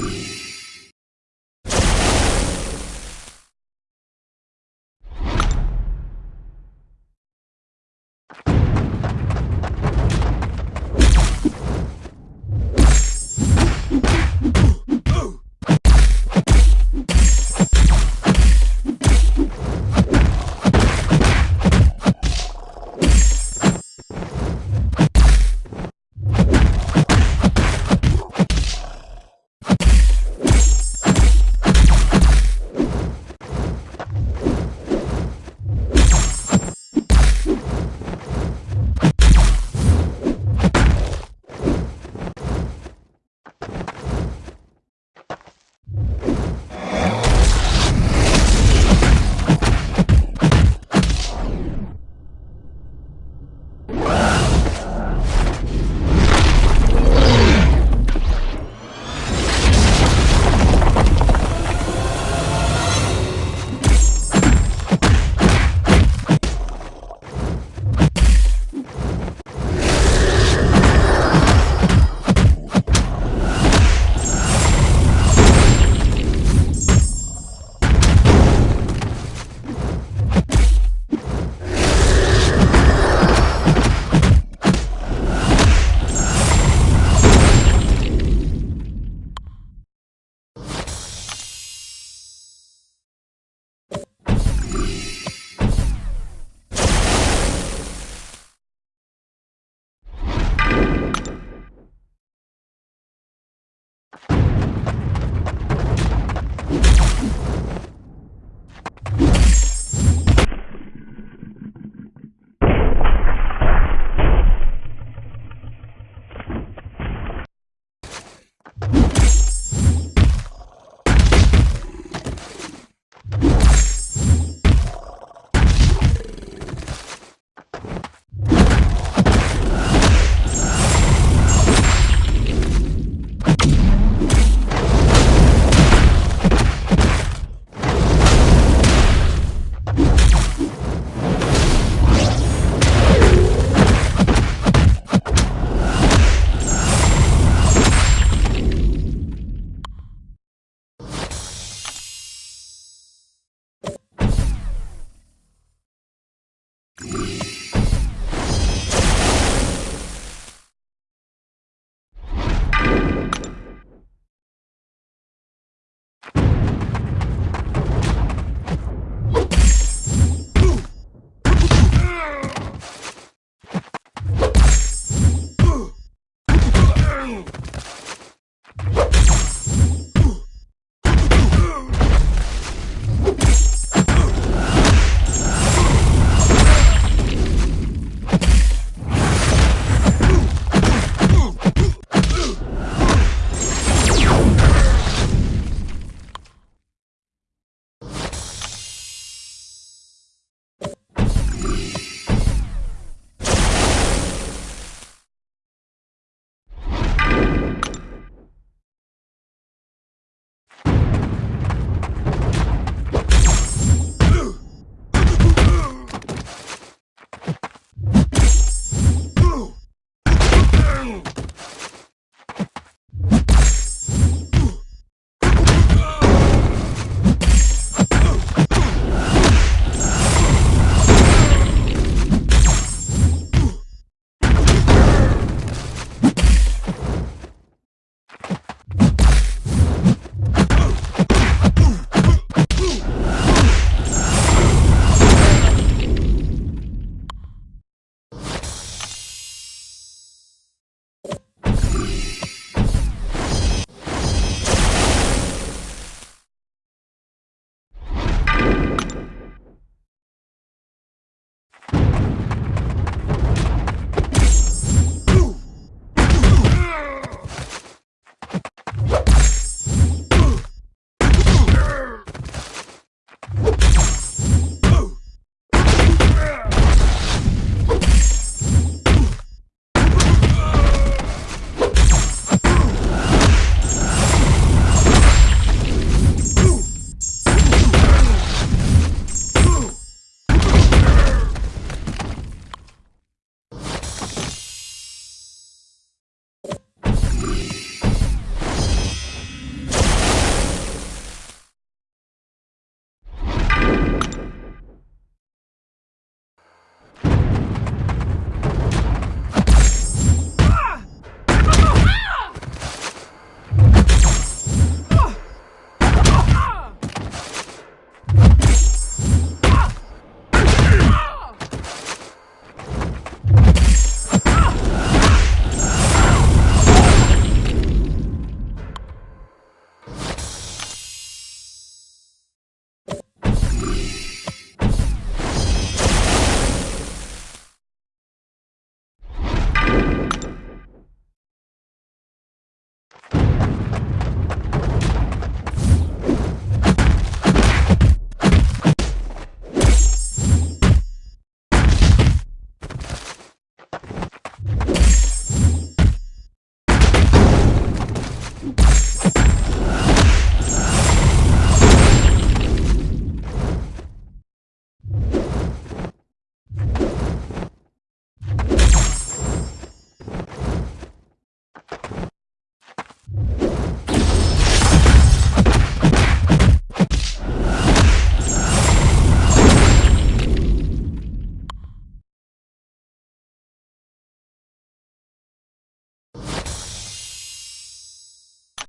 three,